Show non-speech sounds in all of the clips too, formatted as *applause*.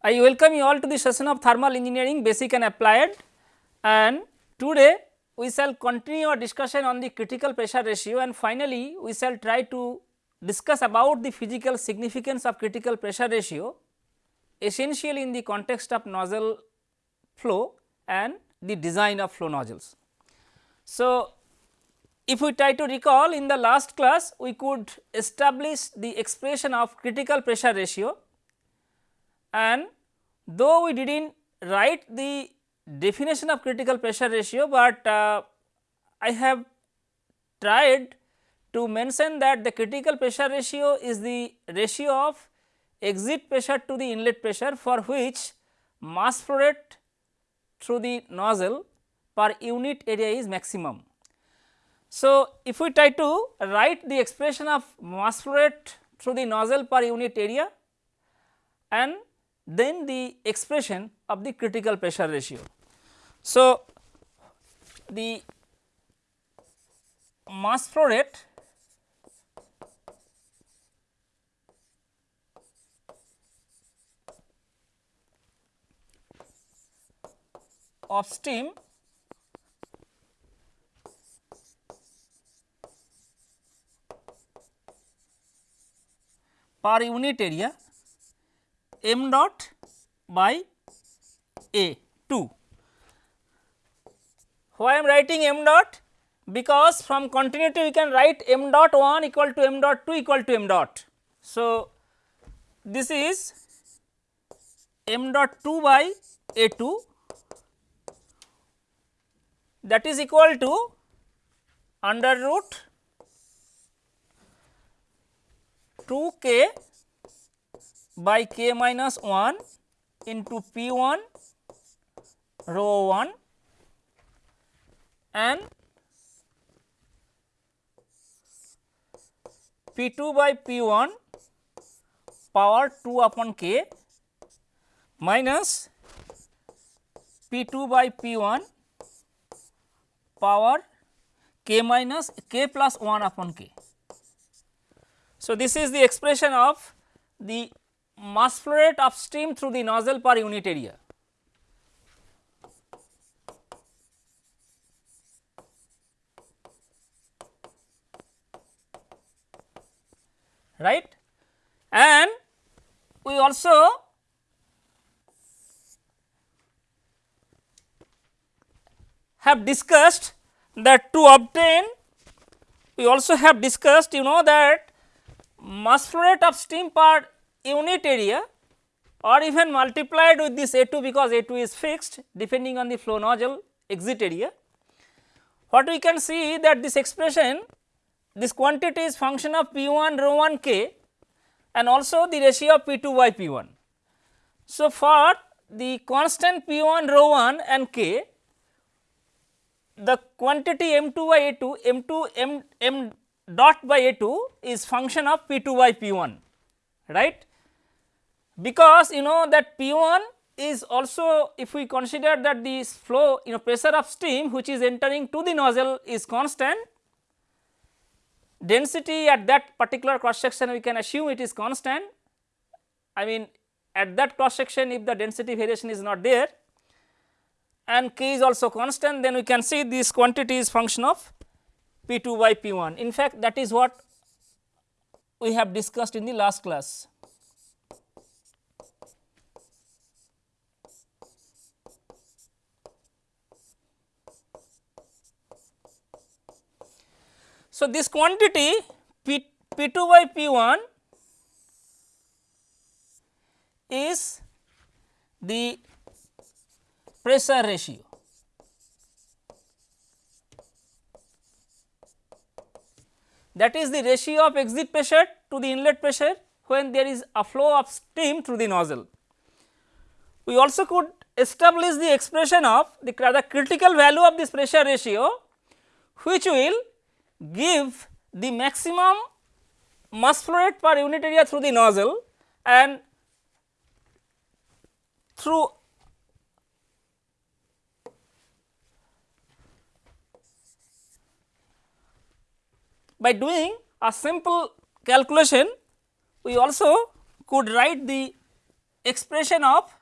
I welcome you all to the session of thermal engineering basic and applied. And today we shall continue our discussion on the critical pressure ratio. And finally, we shall try to discuss about the physical significance of critical pressure ratio essentially in the context of nozzle flow and the design of flow nozzles. So, if we try to recall in the last class we could establish the expression of critical pressure ratio and though we did not write the definition of critical pressure ratio, but uh, I have tried to mention that the critical pressure ratio is the ratio of exit pressure to the inlet pressure for which mass flow rate through the nozzle per unit area is maximum. So, if we try to write the expression of mass flow rate through the nozzle per unit area and then the expression of the critical pressure ratio. So, the mass flow rate of steam per unit area m dot by A 2. Why I am writing m dot? Because from continuity we can write m dot 1 equal to m dot 2 equal to m dot. So, this is m dot 2 by A 2 that is equal to under root 2 k by k minus 1 into p 1 rho 1 and p 2 by p 1 power 2 upon k minus p 2 by p 1 power k minus k plus 1 upon k. So, this is the expression of the mass flow rate of steam through the nozzle per unit area. right and we also have discussed that to obtain we also have discussed you know that mass flow rate of steam per unit area uh, or even multiplied with this A 2 because A 2 is fixed depending on the flow nozzle exit area. What we can see that this expression this quantity is function of P 1 rho 1 k and also the ratio of P 2 by P 1. So, for the constant P 1 rho 1 and k the quantity m 2 by A 2 m 2 m m dot by A 2 is function of P 2 by P 1 right because you know that P 1 is also if we consider that this flow you know pressure of steam which is entering to the nozzle is constant density at that particular cross section we can assume it is constant I mean at that cross section if the density variation is not there and k is also constant then we can see this quantity is function of P 2 by P 1. In fact, that is what we have discussed in the last class. So, this quantity P, P 2 by P 1 is the pressure ratio. that is the ratio of exit pressure to the inlet pressure when there is a flow of steam through the nozzle. We also could establish the expression of the, the critical value of this pressure ratio which will give the maximum mass flow rate per unit area through the nozzle and through by doing a simple calculation we also could write the expression of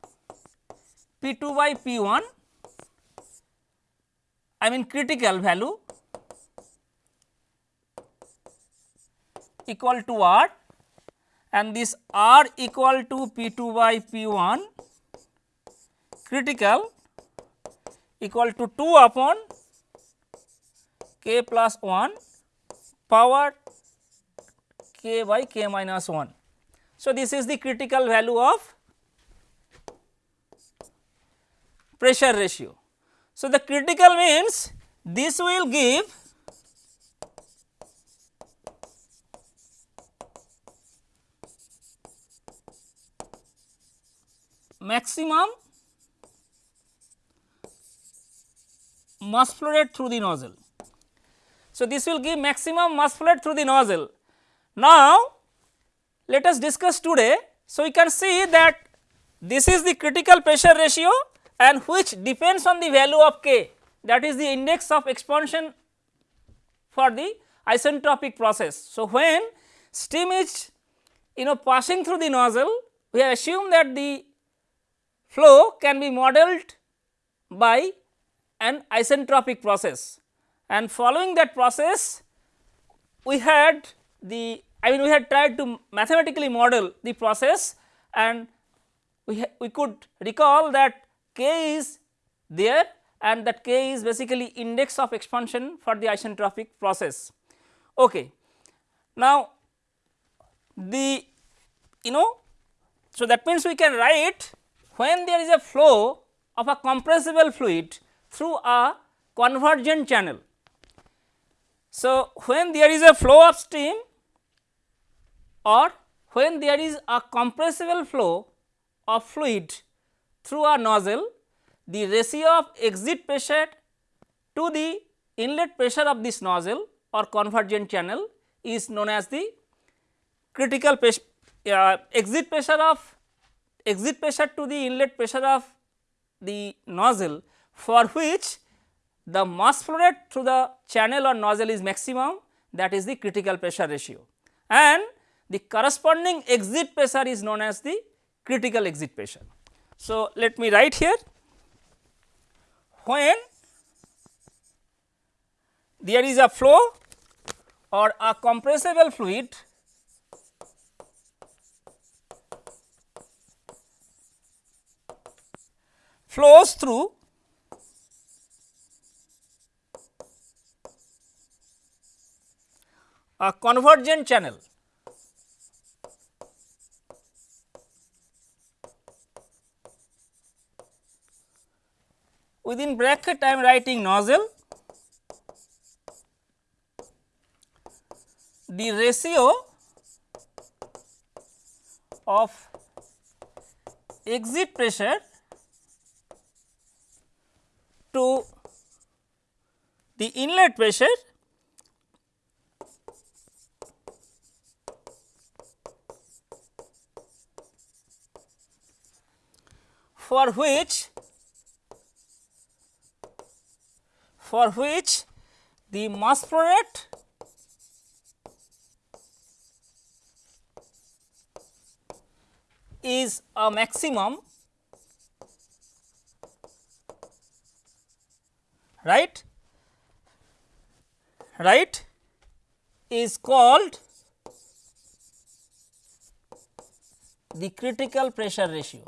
P 2 by P 1 I mean critical value equal to R and this R equal to P 2 by P 1 critical equal to 2 upon k plus 1 power k by k minus 1. So, this is the critical value of pressure ratio. So, the critical means this will give maximum mass flow rate through the nozzle. So, this will give maximum mass flow rate through the nozzle. Now, let us discuss today. So, we can see that this is the critical pressure ratio and which depends on the value of k that is the index of expansion for the isentropic process. So, when steam is you know passing through the nozzle we have assumed that the flow can be modeled by an isentropic process and following that process we had the I mean we had tried to mathematically model the process and we, we could recall that k is there and that k is basically index of expansion for the isentropic process. Okay. Now, the you know so that means we can write when there is a flow of a compressible fluid through a convergent channel. So, when there is a flow of steam or when there is a compressible flow of fluid through a nozzle, the ratio of exit pressure to the inlet pressure of this nozzle or convergent channel is known as the critical uh, exit pressure of exit pressure to the inlet pressure of the nozzle for which the mass flow rate through the channel or nozzle is maximum that is the critical pressure ratio and the corresponding exit pressure is known as the critical exit pressure. So, let me write here when there is a flow or a compressible fluid flows through. A convergent channel. Within bracket I am writing nozzle. The ratio of exit pressure to the inlet pressure for which for which the mass flow rate is a maximum right right is called the critical pressure ratio.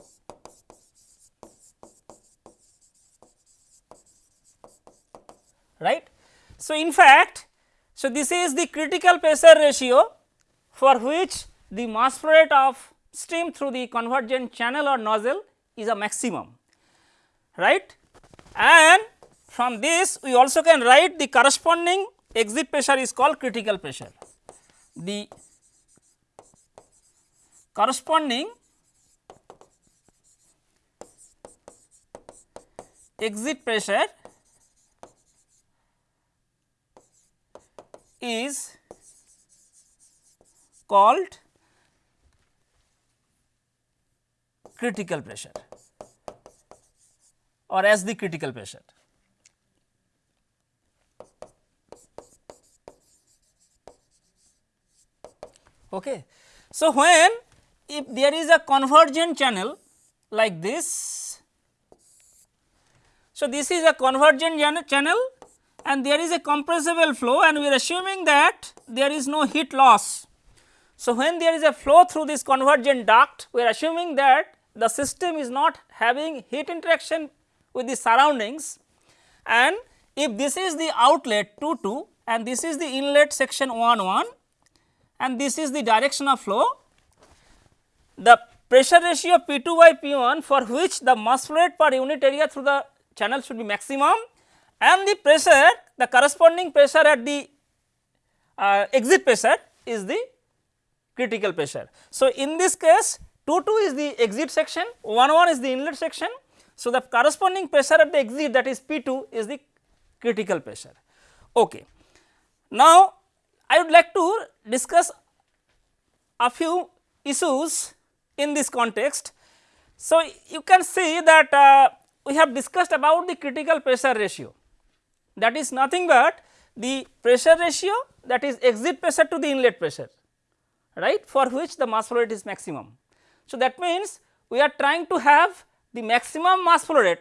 right. So, in fact, so this is the critical pressure ratio for which the mass flow rate of stream through the convergent channel or nozzle is a maximum right and from this we also can write the corresponding exit pressure is called critical pressure. The corresponding exit pressure is called critical pressure or as the critical pressure. Okay. So, when if there is a convergent channel like this. So, this is a convergent channel and there is a compressible flow and we are assuming that there is no heat loss. So, when there is a flow through this convergent duct we are assuming that the system is not having heat interaction with the surroundings and if this is the outlet 2 2 and this is the inlet section 1 1 and this is the direction of flow, the pressure ratio P 2 by P 1 for which the mass flow rate per unit area through the channel should be maximum and the pressure the corresponding pressure at the uh, exit pressure is the critical pressure. So, in this case 2 2 is the exit section 1 1 is the inlet section. So, the corresponding pressure at the exit that is P 2 is the critical pressure. Okay. Now, I would like to discuss a few issues in this context. So, you can see that uh, we have discussed about the critical pressure ratio that is nothing but the pressure ratio that is exit pressure to the inlet pressure right for which the mass flow rate is maximum. So, that means we are trying to have the maximum mass flow rate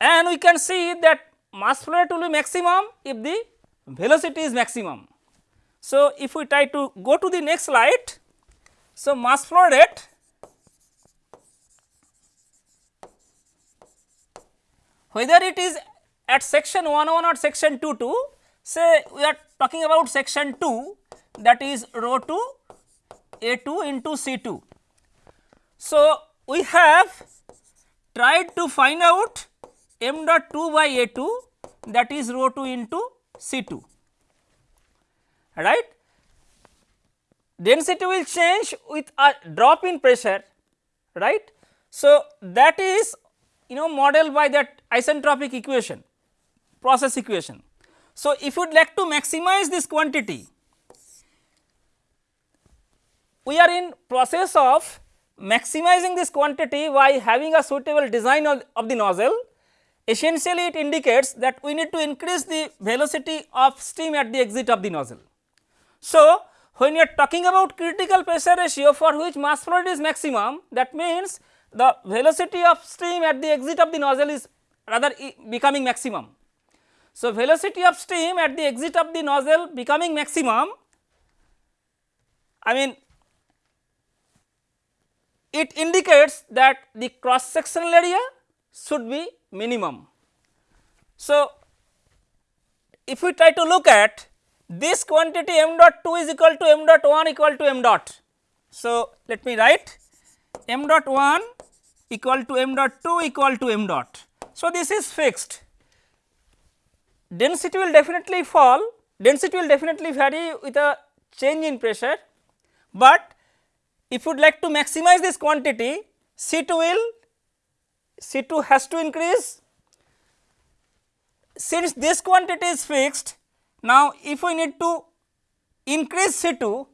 and we can see that mass flow rate will be maximum if the velocity is maximum. So, if we try to go to the next slide, so mass flow rate whether it is at section 1 1 or section 2 2 say we are talking about section 2 that is rho 2 a 2 into c 2. So, we have tried to find out m dot 2 by a 2 that is rho 2 into c 2 right. Density will change with a drop in pressure right. So, that is you know modeled by that isentropic equation process equation. So, if you would like to maximize this quantity we are in process of maximizing this quantity by having a suitable design of, of the nozzle essentially it indicates that we need to increase the velocity of steam at the exit of the nozzle. So, when you are talking about critical pressure ratio for which mass flow rate is maximum that means the velocity of steam at the exit of the nozzle is rather becoming maximum. So, velocity of steam at the exit of the nozzle becoming maximum I mean it indicates that the cross sectional area should be minimum. So, if we try to look at this quantity m dot 2 is equal to m dot 1 equal to m dot. So, let me write m dot 1 equal to m dot 2 equal to m dot. So, this is fixed density will definitely fall density will definitely vary with a change in pressure, but if you would like to maximize this quantity C 2 will C 2 has to increase since this quantity is fixed now if we need to increase C 2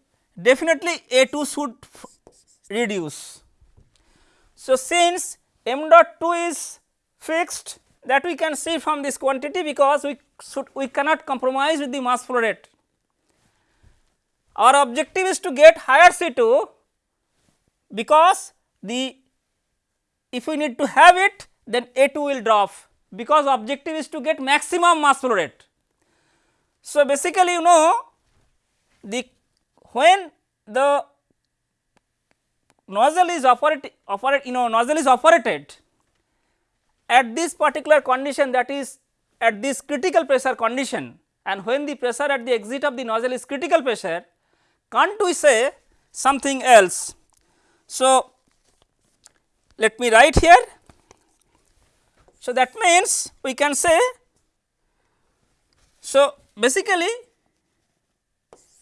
definitely A 2 should reduce. So, since m dot 2 is fixed that we can see from this quantity because we should we cannot compromise with the mass flow rate. Our objective is to get higher C 2 because the if we need to have it then A 2 will drop because objective is to get maximum mass flow rate. So, basically you know the when the nozzle is operated operate you know nozzle is operated at this particular condition that is at this critical pressure condition and when the pressure at the exit of the nozzle is critical pressure can't we say something else. So, let me write here. So, that means we can say so basically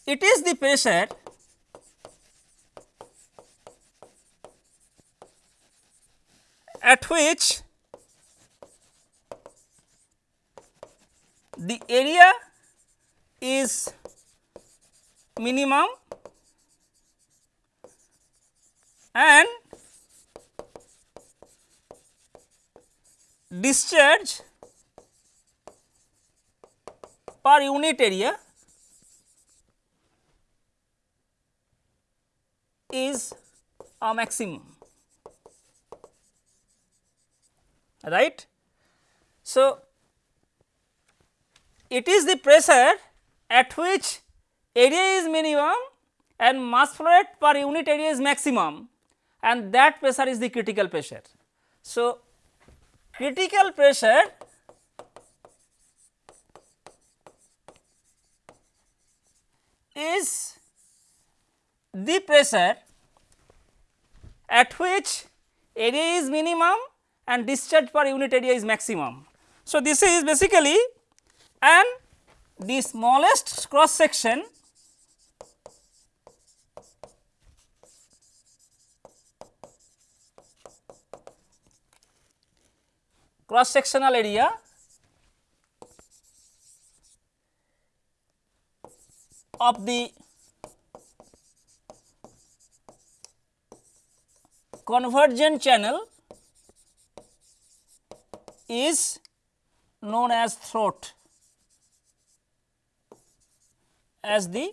it is the pressure at which the area is minimum and discharge per unit area is a maximum right. So, it is the pressure at which area is minimum and mass flow rate per unit area is maximum and that pressure is the critical pressure. So, critical pressure is the pressure at which area is minimum and discharge per unit area is maximum. So, this is basically and the smallest cross section cross sectional area of the convergent channel is known as throat as the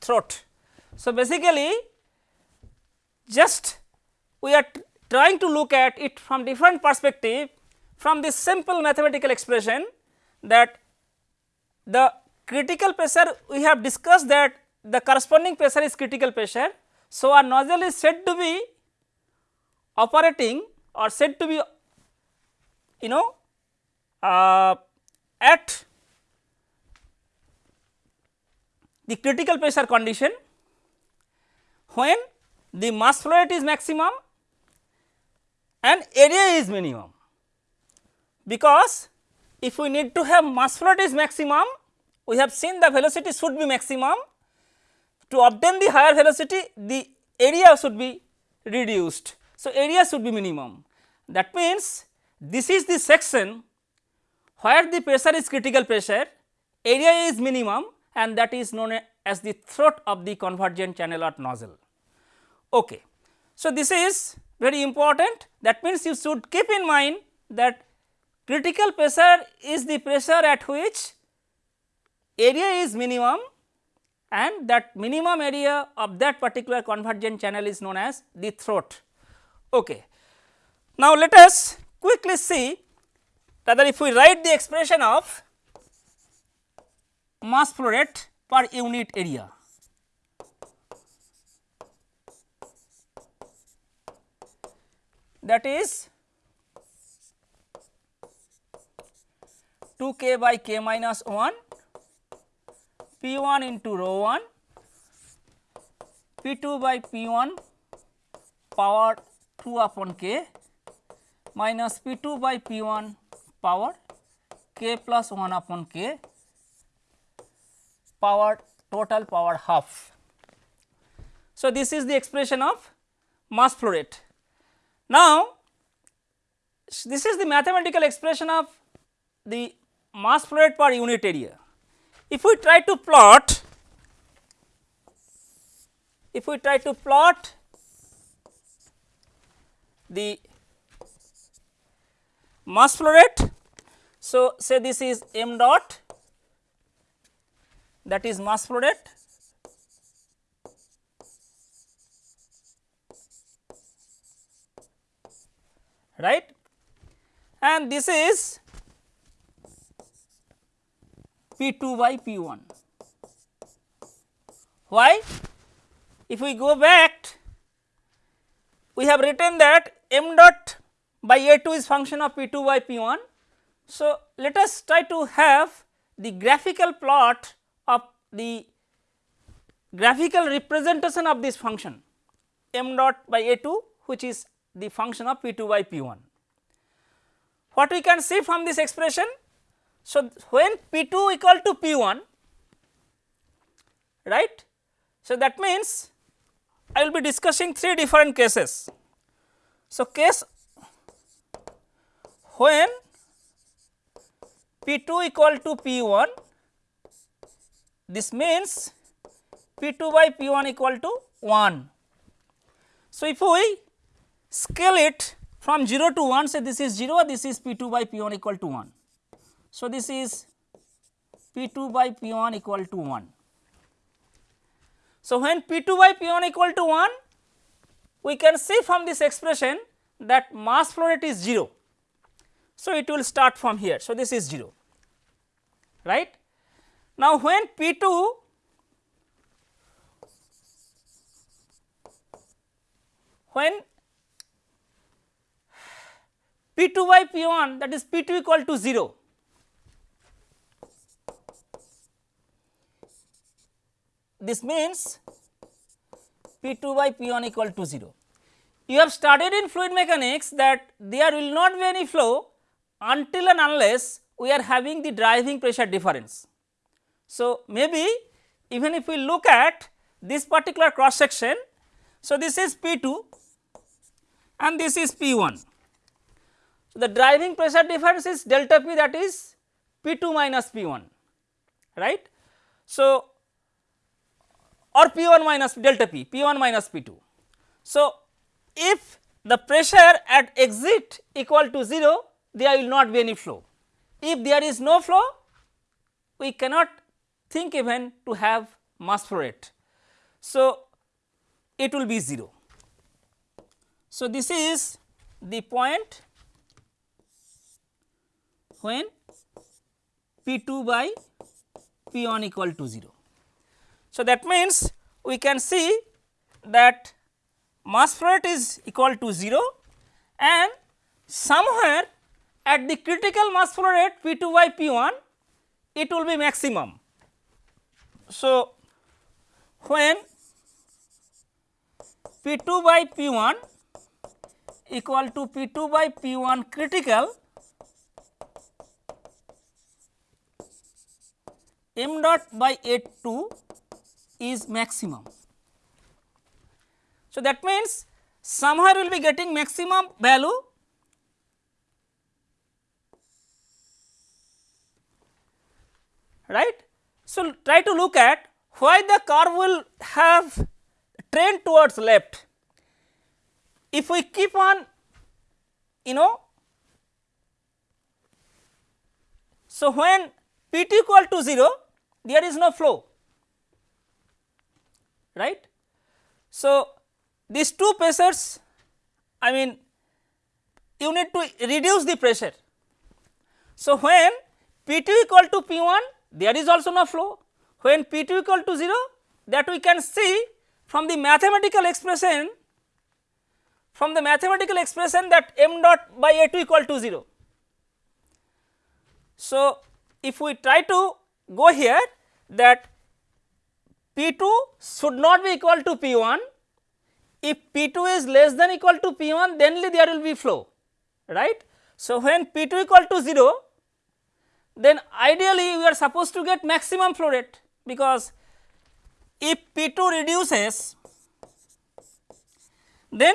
throat. So, basically just we are trying to look at it from different perspective from this simple mathematical expression that the critical pressure we have discussed that the corresponding pressure is critical pressure. So, our nozzle is said to be operating or said to be you know uh, at the critical pressure condition when the mass flow rate is maximum and area is minimum. Because if we need to have mass flow rate is maximum we have seen the velocity should be maximum. To obtain the higher velocity the area should be reduced. So, area should be minimum. That means, this is the section where the pressure is critical pressure, area is minimum and that is known as the throat of the convergent channel or nozzle. Okay. So, this is very important that means, you should keep in mind that critical pressure is the pressure at which area is minimum and that minimum area of that particular convergent channel is known as the throat. Okay. Now, let us quickly see rather if we write the expression of mass flow rate per unit area. That is 2 k by k minus 1 p 1 into rho 1 p 2 by p 1 power 2 upon k minus p 2 by p 1 power k plus 1 upon k power total power half. So, this is the expression of mass flow rate. Now, this is the mathematical expression of the mass flow rate per unit area. If we try to plot, if we try to plot the mass flow rate. So, say this is m dot that is mass flow rate right and this is P 2 by P 1. Why? If we go back we have written that m dot by a 2 is function of p 2 by p 1. So, let us try to have the graphical plot of the graphical representation of this function m dot by a 2 which is the function of p 2 by p 1. What we can see from this expression? So, when p 2 equal to p 1 right. So, that means I will be discussing three different cases. So, case when P 2 equal to P 1 this means P 2 by P 1 equal to 1. So, if we scale it from 0 to 1 say this is 0 this is P 2 by P 1 equal to 1. So, this is P 2 by P 1 equal to 1. So, when P 2 by P 1 equal to 1 we can see from this expression that mass flow rate is 0. So, it will start from here. So, this is 0 right. Now, when P 2 when P 2 by P 1 that is P 2 equal to 0 this means P 2 by P 1 equal to 0. You have studied in fluid mechanics that there will not be any flow until and unless we are having the driving pressure difference. So, maybe even if we look at this particular cross section, so this is P 2 and this is P 1. So, the driving pressure difference is delta P that is P 2 minus P 1 right. So, or P 1 minus delta P, P 1 minus P 2. So, if the pressure at exit equal to 0 there will not be any flow. If there is no flow we cannot think even to have mass flow rate. So, it will be 0. So, this is the point when P 2 by P 1 equal to 0. So, that means we can see that mass flow rate is equal to 0 and somewhere at the critical mass flow rate P 2 by P 1 it will be maximum. So, when P 2 by P 1 equal to P 2 by P 1 critical m dot by A 2 is maximum. So, that means somewhere we will be getting maximum value right. So, try to look at why the curve will have trend towards left. If we keep on you know, so when P t equal to 0 there is no flow right. So, these two pressures I mean you need to reduce the pressure. So, when P 2 equal to P 1 there is also no flow when P 2 equal to 0 that we can see from the mathematical expression from the mathematical expression that m dot by A 2 equal to 0. So, if we try to go here that P 2 should not be equal to P 1. If P 2 is less than equal to P 1 then there will be flow right. So, when P 2 equal to 0 then ideally we are supposed to get maximum flow rate because if P 2 reduces then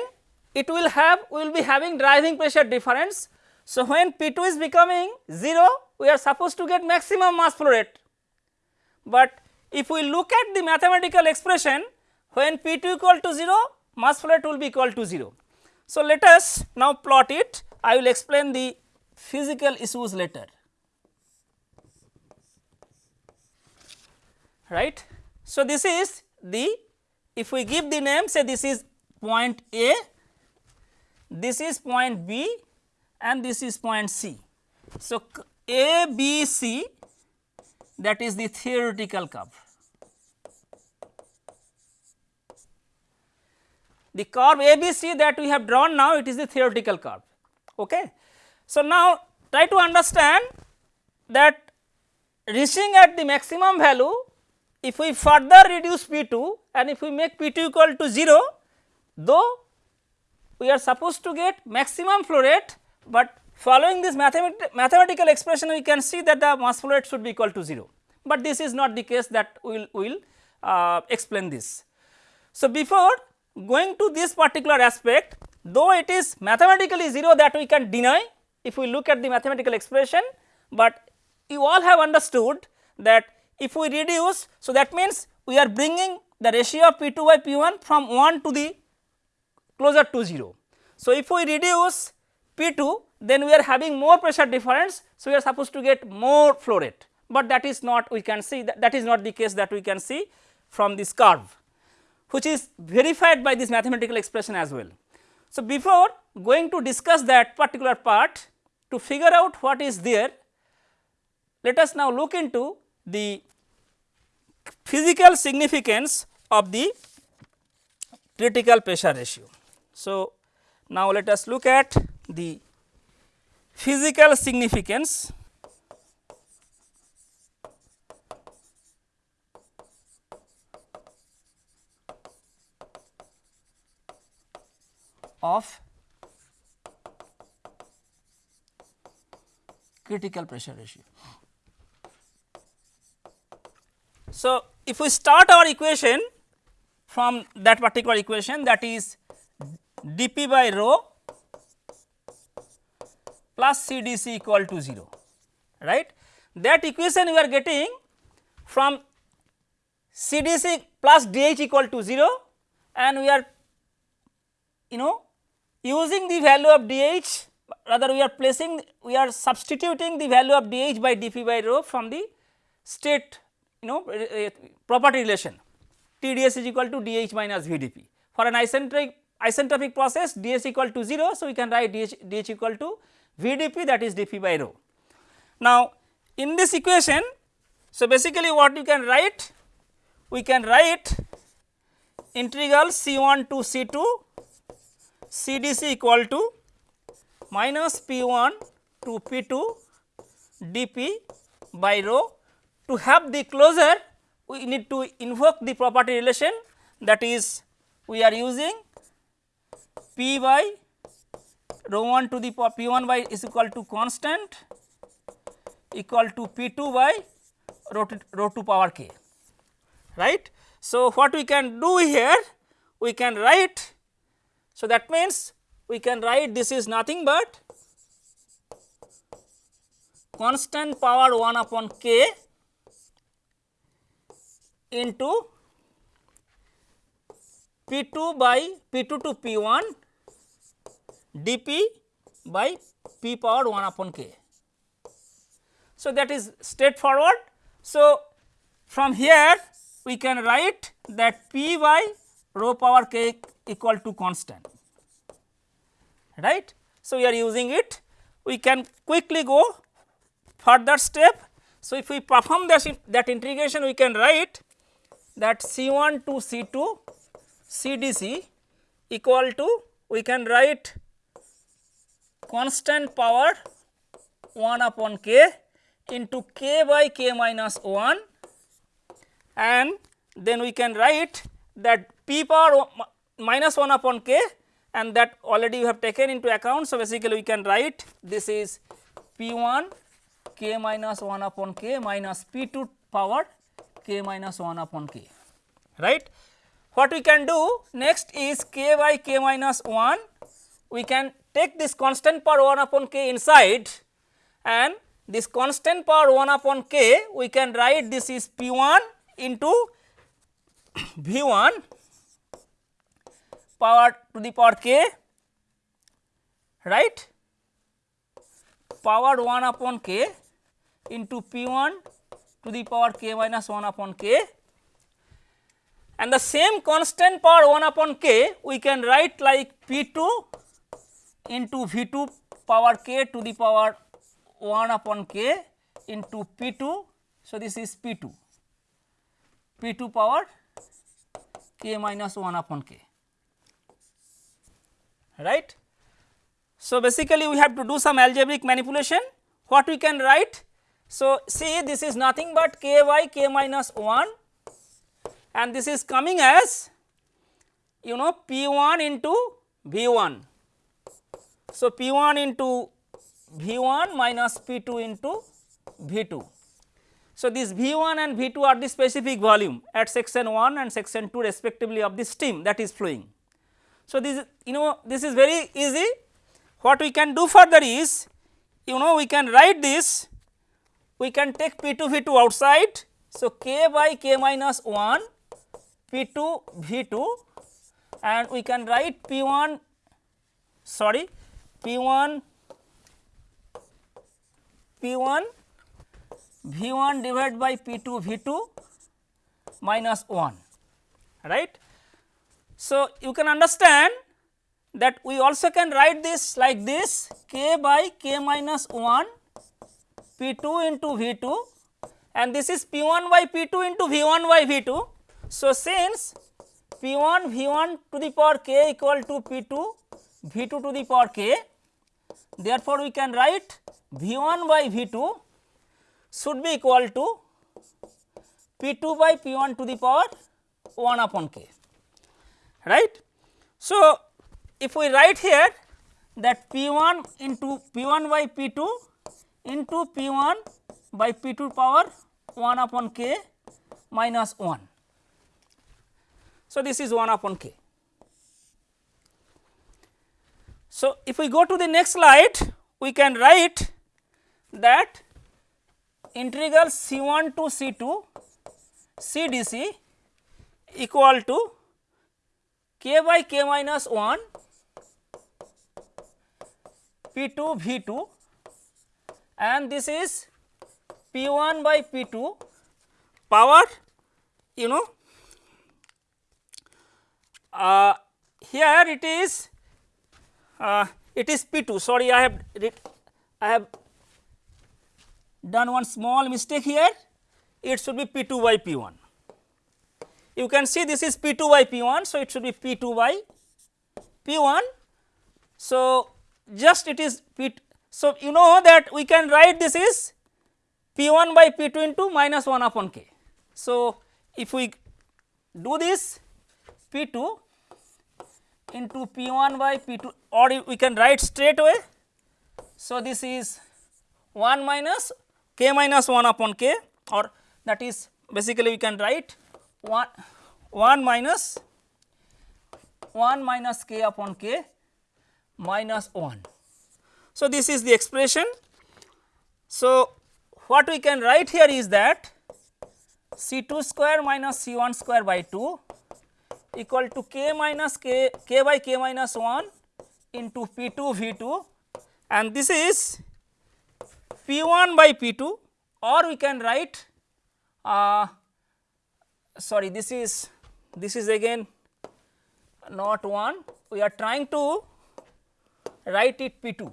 it will have we will be having driving pressure difference. So, when P 2 is becoming 0 we are supposed to get maximum mass flow rate, but if we look at the mathematical expression when P 2 equal to 0 mass flow rate will be equal to 0. So, let us now plot it I will explain the physical issues later right. So, this is the if we give the name say this is point A, this is point B and this is point C. So, A, B, C that is the theoretical curve. The curve ABC that we have drawn now it is the theoretical curve. Okay. So, now try to understand that reaching at the maximum value if we further reduce P 2 and if we make P 2 equal to 0 though we are supposed to get maximum flow rate, but Following this mathematical expression we can see that the mass flow rate should be equal to 0, but this is not the case that we will, will uh, explain this. So, before going to this particular aspect though it is mathematically 0 that we can deny if we look at the mathematical expression, but you all have understood that if we reduce. So, that means we are bringing the ratio of P 2 by P 1 from 1 to the closer to 0. So, if we reduce P 2 then we are having more pressure difference. So, we are supposed to get more flow rate, but that is not we can see that, that is not the case that we can see from this curve. which is verified by this mathematical expression as well. So, before going to discuss that particular part to figure out what is there, let us now look into the physical significance of the critical pressure ratio. So, now let us look at the physical significance of critical pressure ratio. So, if we start our equation from that particular equation that is dP by rho plus CDC equal to 0 right. That equation we are getting from CDC plus DH equal to 0 and we are you know using the value of dH rather we are placing we are substituting the value of dH by dP by rho from the state you know property relation TdS is equal to dH minus VdP. For an isentropic isentropic process dS equal to 0. So, we can write dH, dH equal to VdP that is dP by rho. Now, in this equation, so basically what you can write? We can write integral C1 to C2 CDC equal to minus P1 to P2 dP by rho. To have the closure we need to invoke the property relation that is we are using P by rho 1 to the power P 1 by is equal to constant equal to P 2 by rho to, rho 2 power k right. So, what we can do here we can write so, that means we can write this is nothing but constant power 1 upon k into P 2 by P 2 to P 1 dP by P power 1 upon k. So, that is straightforward. So, from here we can write that P by rho power k equal to constant right. So, we are using it we can quickly go further step. So, if we perform this, that integration we can write that C 1 to C 2 C D C equal to we can write constant power 1 upon k into k by k minus 1 and then we can write that p power minus 1 upon k and that already you have taken into account. So, basically we can write this is p 1 k minus 1 upon k minus p 2 power k minus 1 upon k right. What we can do next is k by k minus 1 we can take this constant power 1 upon k inside and this constant power 1 upon k we can write this is p 1 into *coughs* v 1 power to the power k right? Power 1 upon k into p 1 to the power k minus 1 upon k. And the same constant power 1 upon k we can write like p 2 into v 2 power k to the power 1 upon k into p 2. So, this is p 2 p 2 power k minus 1 upon k right. So, basically we have to do some algebraic manipulation what we can write. So, see this is nothing but k y k minus 1 and this is coming as you know p 1 into v 1. So, p 1 into v 1 minus p 2 into v 2. So, this v 1 and v 2 are the specific volume at section 1 and section 2 respectively of the steam that is flowing. So, this you know this is very easy what we can do further is you know we can write this we can take P 2 V 2 outside. So, k by k minus 1 P 2 V 2 and we can write P 1 sorry P1 P1 V1 divided by P2 V2 minus 1 right. So, you can understand that we also can write this like this k by k minus 1 P2 into V2 and this is P1 by P2 into V1 by V2. So, since P1 V1 to the power k equal to P2 v2 to the power k. Therefore, we can write v1 by v2 should be equal to p2 by p1 to the power 1 upon k right. So, if we write here that p1 into p1 by p2 into p1 by p2 power 1 upon k minus 1. So, this is 1 upon k. So, if we go to the next slide we can write that integral C 1 to C 2 C d c equal to k by k minus 1 P 2 V 2 and this is P 1 by P 2 power you know uh, here it is uh, it is P 2 sorry I have I have done one small mistake here it should be P 2 by P 1 you can see this is P 2 by P 1. So, it should be P 2 by P 1. So, just it is P. So, you know that we can write this is P 1 by P 2 into minus 1 upon k. So, if we do this P 2 into P 1 by P 2 or we can write straight away. So, this is 1 minus k minus 1 upon k or that is basically we can write 1 1 minus 1 minus k upon k minus 1. So, this is the expression. So, what we can write here is that C 2 square minus C 1 square by 2 equal to k minus k k by k minus 1 into P 2 V 2 and this is P 1 by P 2 or we can write uh, sorry this is this is again not 1 we are trying to write it P 2.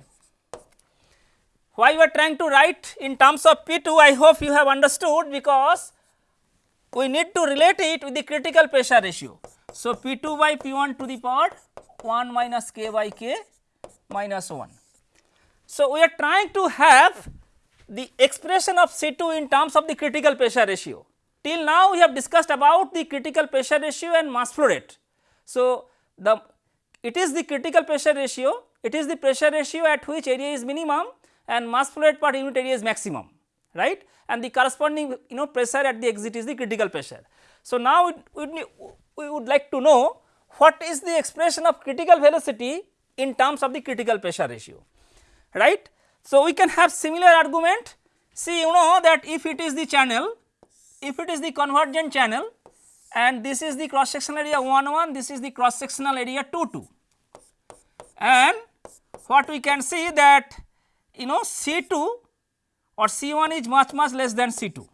Why we are trying to write in terms of P 2 I hope you have understood because we need to relate it with the critical pressure ratio. So, P 2 by P 1 to the power 1 minus k by k minus 1. So, we are trying to have the expression of C 2 in terms of the critical pressure ratio. Till now we have discussed about the critical pressure ratio and mass flow rate. So, the it is the critical pressure ratio, it is the pressure ratio at which area is minimum and mass flow rate per unit area is maximum right and the corresponding you know pressure at the exit is the critical pressure. So, now we, we would like to know what is the expression of critical velocity in terms of the critical pressure ratio right. So, we can have similar argument. See you know that if it is the channel if it is the convergent channel and this is the cross sectional area 1 1 this is the cross sectional area 2 2 and what we can see that you know C 2 or C 1 is much much less than C 2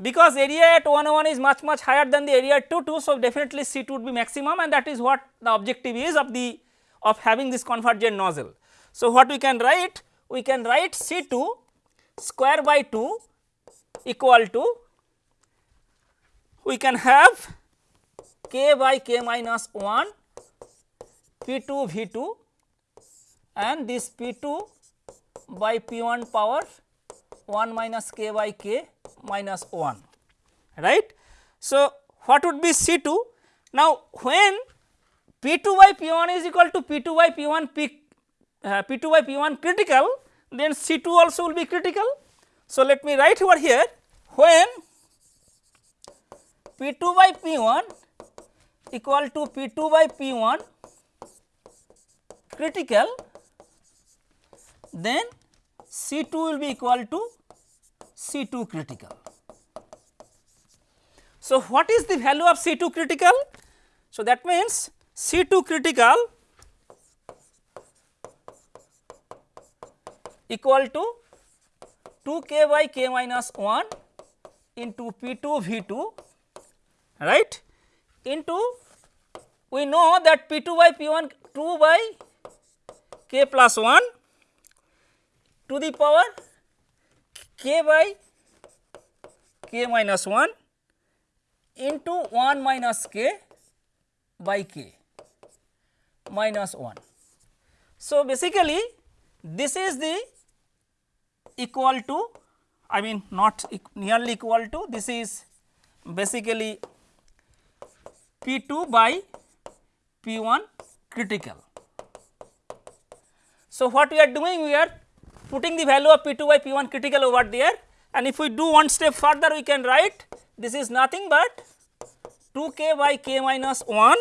because area at 1 1 is much much higher than the area at 2 2. So, definitely C 2 would be maximum and that is what the objective is of the of having this convergent nozzle. So, what we can write? We can write C 2 square by 2 equal to we can have k by k minus 1 p 2 v 2 and this p 2 by p 1 power 1 minus k by k minus 1 right. So, what would be C 2? Now, when P 2 by P 1 is equal to P 2 by P 1 P, uh, P 2 by P 1 critical then C 2 also will be critical. So, let me write over here when P 2 by P 1 equal to P 2 by P 1 critical then C 2 will be equal to C 2 critical. So, what is the value of C 2 critical? So, that means C 2 critical equal to 2 k by k minus 1 into P 2 V 2 right into we know that P 2 by P 1 2 by k plus 1 to the power k by k minus 1 into 1 minus k by k minus 1. So, basically this is the equal to I mean not nearly equal to this is basically P 2 by P 1 critical. So, what we are doing we are putting the value of P 2 by P 1 critical over there and if we do one step further we can write this is nothing but 2 k by k minus 1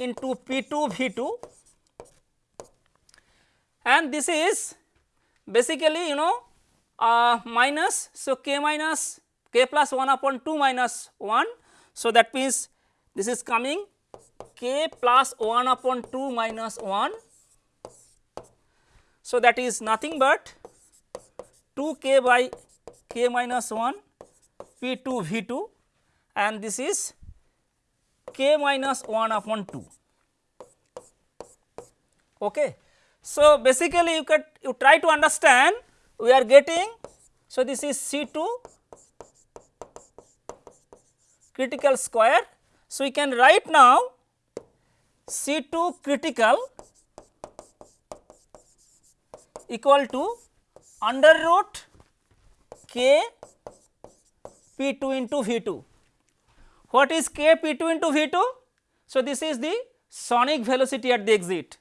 into P 2 V 2 and this is basically you know uh, minus. So, k minus k plus 1 upon 2 minus 1. So, that means this is coming k plus 1 upon 2 minus 1. So, that is nothing but 2 k by k minus 1 P 2 V 2 and this is k minus 1 upon 2. Okay. So, basically you can you try to understand we are getting. So, this is C 2 critical square. So, we can write now C 2 critical equal to under root k P 2 into V 2. What is k P 2 into V 2? So, this is the sonic velocity at the exit.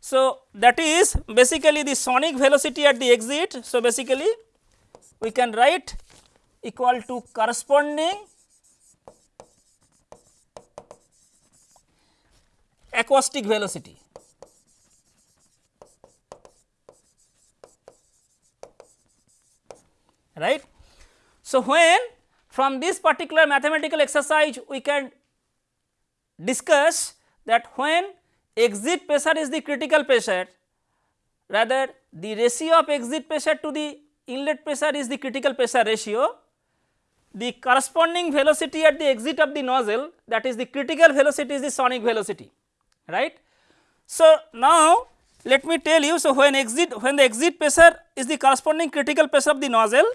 So, that is basically the sonic velocity at the exit. So, basically we can write equal to corresponding acoustic velocity. Right. So, when from this particular mathematical exercise we can discuss that when exit pressure is the critical pressure rather the ratio of exit pressure to the inlet pressure is the critical pressure ratio the corresponding velocity at the exit of the nozzle that is the critical velocity is the sonic velocity right. So, now let me tell you so when exit when the exit pressure is the corresponding critical pressure of the nozzle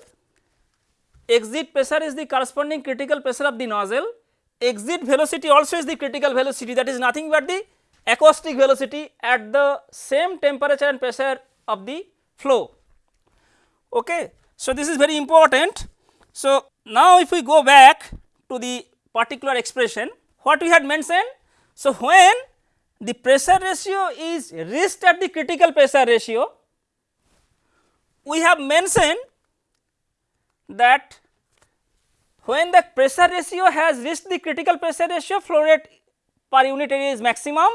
exit pressure is the corresponding critical pressure of the nozzle exit velocity also is the critical velocity that is nothing but the acoustic velocity at the same temperature and pressure of the flow. Okay. So, this is very important. So, now if we go back to the particular expression what we had mentioned. So, when the pressure ratio is reached at the critical pressure ratio, we have mentioned that when the pressure ratio has reached the critical pressure ratio flow rate per unit area is maximum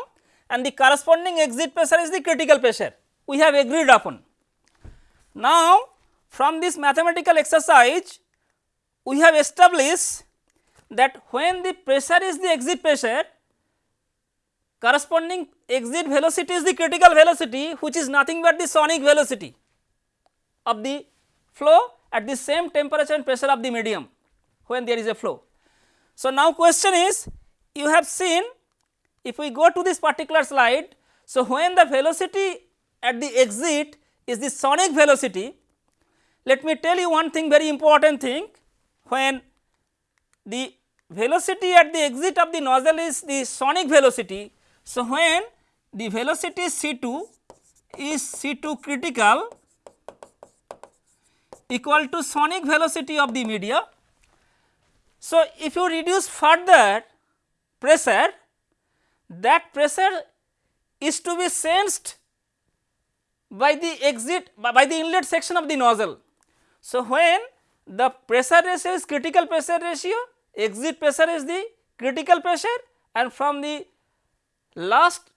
and the corresponding exit pressure is the critical pressure we have agreed upon. Now, from this mathematical exercise we have established that when the pressure is the exit pressure corresponding exit velocity is the critical velocity which is nothing but the sonic velocity of the flow at the same temperature and pressure of the medium when there is a flow. So, now question is you have seen if we go to this particular slide. So, when the velocity at the exit is the sonic velocity, let me tell you one thing very important thing when the velocity at the exit of the nozzle is the sonic velocity. So, when the velocity C 2 is C 2 critical equal to sonic velocity of the media. So, if you reduce further pressure that pressure is to be sensed by the exit by the inlet section of the nozzle. So, when the pressure ratio is critical pressure ratio, exit pressure is the critical pressure and from the last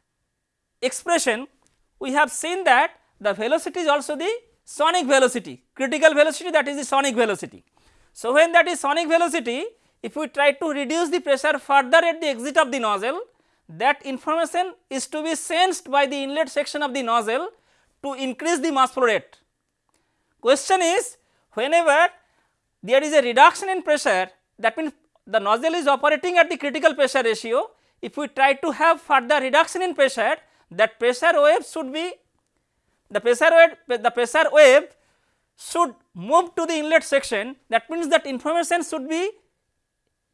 expression we have seen that the velocity is also the sonic velocity, critical velocity that is the sonic velocity. So, when that is sonic velocity, if we try to reduce the pressure further at the exit of the nozzle, that information is to be sensed by the inlet section of the nozzle to increase the mass flow rate. Question is whenever there is a reduction in pressure that means the nozzle is operating at the critical pressure ratio if we try to have further reduction in pressure that pressure wave should be the pressure wave the pressure wave should move to the inlet section that means that information should be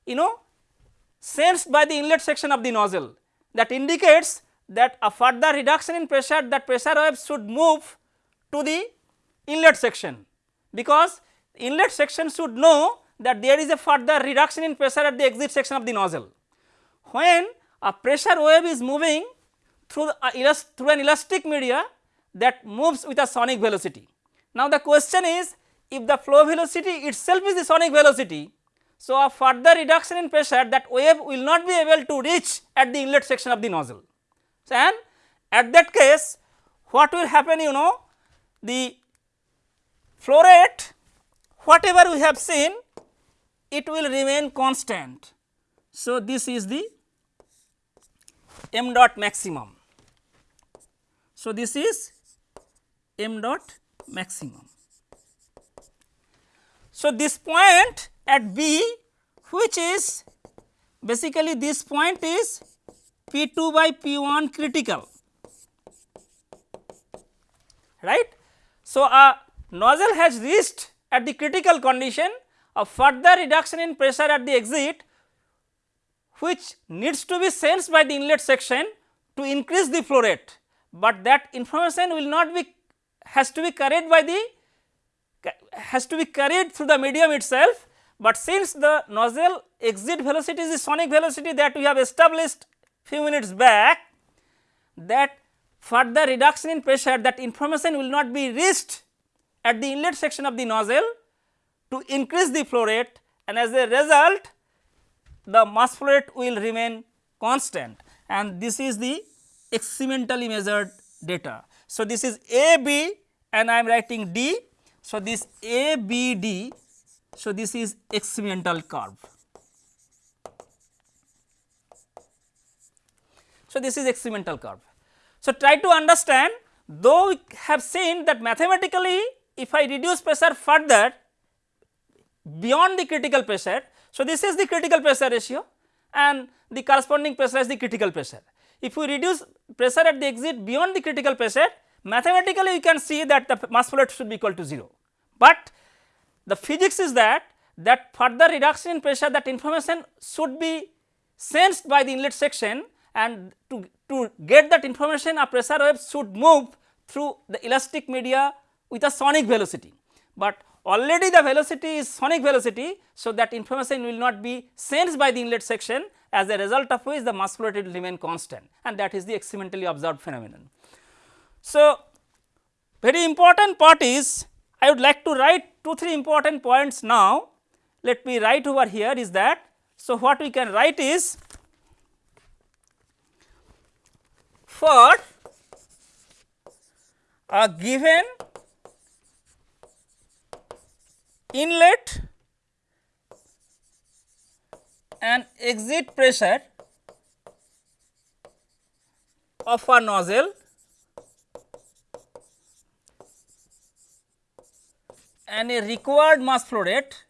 you know sensed by the inlet section of the nozzle that indicates that a further reduction in pressure that pressure wave should move to the inlet section because inlet section should know that there is a further reduction in pressure at the exit section of the nozzle. When a pressure wave is moving through, through an elastic media that moves with a sonic velocity. Now, the question is if the flow velocity itself is the sonic velocity, so a further reduction in pressure that wave will not be able to reach at the inlet section of the nozzle. So, and at that case what will happen you know the flow rate whatever we have seen it will remain constant. So, this is the m dot maximum. So, this is m dot maximum. So, this point at B which is basically this point is P 2 by P 1 critical right. So, a nozzle has reached at the critical condition a further reduction in pressure at the exit which needs to be sensed by the inlet section to increase the flow rate, but that information will not be has to be carried by the has to be carried through the medium itself, but since the nozzle exit velocity is sonic velocity that we have established few minutes back that further reduction in pressure that information will not be reached at the inlet section of the nozzle to increase the flow rate and as a result the mass flow rate will remain constant and this is the experimentally measured data. So, this is A B and I am writing D. So, this A B D, so this is experimental curve. So, this is experimental curve. So, try to understand though we have seen that mathematically if I reduce pressure further beyond the critical pressure. So, this is the critical pressure ratio and the corresponding pressure is the critical pressure. If we reduce pressure at the exit beyond the critical pressure mathematically we can see that the mass flow rate should be equal to 0, but the physics is that that further reduction in pressure that information should be sensed by the inlet section and to, to get that information a pressure wave should move through the elastic media with a sonic velocity, but already the velocity is sonic velocity. So, that information will not be sensed by the inlet section as a result of which the mass flow rate will remain constant and that is the experimentally observed phenomenon. So, very important part is I would like to write 2 3 important points now. Let me write over here is that. So, what we can write is for a given inlet and exit pressure of a nozzle and a required mass flow rate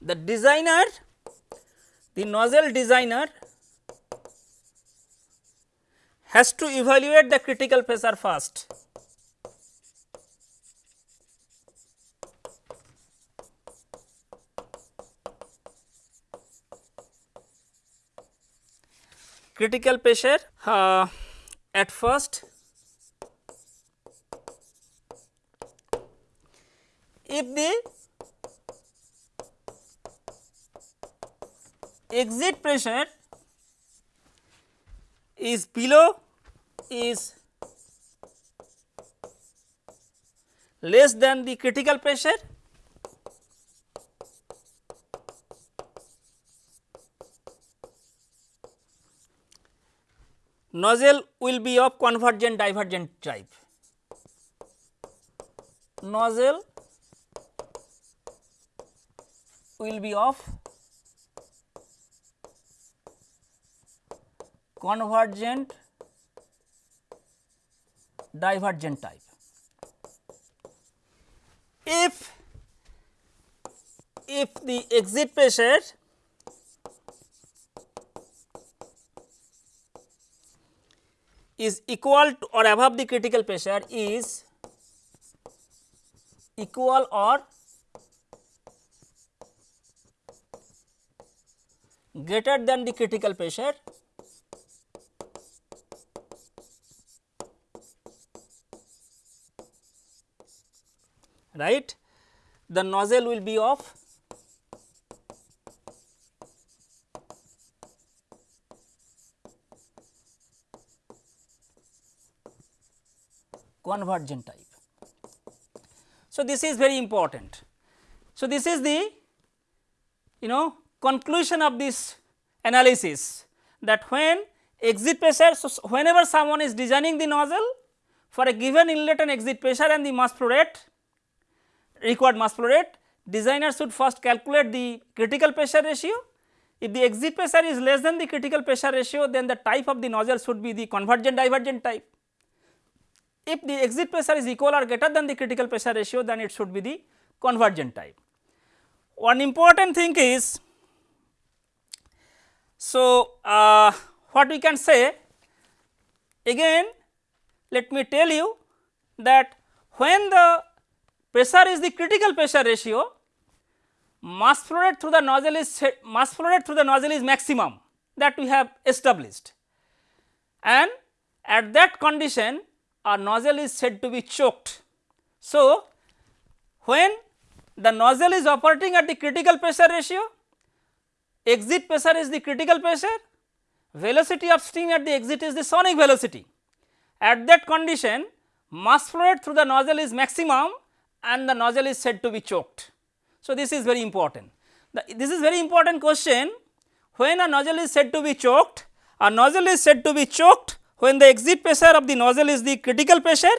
the designer the nozzle designer has to evaluate the critical pressure first. Critical pressure uh, at first. If the exit pressure is below is less than the critical pressure nozzle will be of convergent divergent type. Nozzle will be of convergent divergent type. If if the exit pressure is equal to or above the critical pressure is equal or greater than the critical pressure right? The nozzle will be of convergent type. So, this is very important. So, this is the you know conclusion of this analysis that when exit pressure, so whenever someone is designing the nozzle for a given inlet and exit pressure and the mass flow rate required mass flow rate, designer should first calculate the critical pressure ratio. If the exit pressure is less than the critical pressure ratio, then the type of the nozzle should be the convergent divergent type. If the exit pressure is equal or greater than the critical pressure ratio, then it should be the convergent type. One important thing is, so uh, what we can say again let me tell you that when the pressure is the critical pressure ratio, mass flow rate through the nozzle is mass flow rate through the nozzle is maximum that we have established and at that condition our nozzle is said to be choked. So, when the nozzle is operating at the critical pressure ratio, exit pressure is the critical pressure, velocity of steam at the exit is the sonic velocity. At that condition mass flow rate through the nozzle is maximum and the nozzle is said to be choked. So, this is very important. The, this is very important question when a nozzle is said to be choked, a nozzle is said to be choked when the exit pressure of the nozzle is the critical pressure,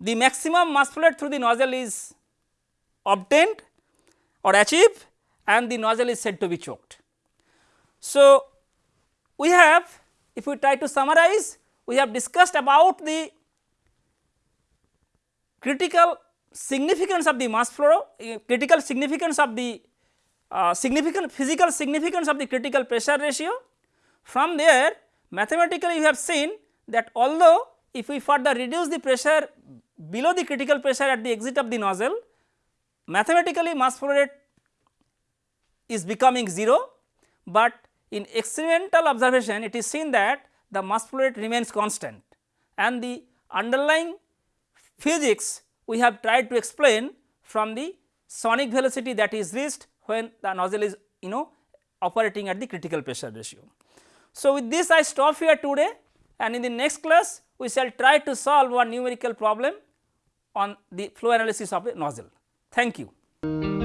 the maximum mass flow rate through the nozzle is obtained or achieved and the nozzle is said to be choked. So, we have if we try to summarize we have discussed about the critical significance of the mass flow, uh, critical significance of the uh, significant physical significance of the critical pressure ratio. From there mathematically we have seen that although if we further reduce the pressure below the critical pressure at the exit of the nozzle, mathematically mass flow rate is becoming 0, but in experimental observation it is seen that the mass flow rate remains constant and the underlying physics we have tried to explain from the sonic velocity that is reached when the nozzle is you know operating at the critical pressure ratio. So, with this I stop here today and in the next class we shall try to solve one numerical problem on the flow analysis of a nozzle. Thank you.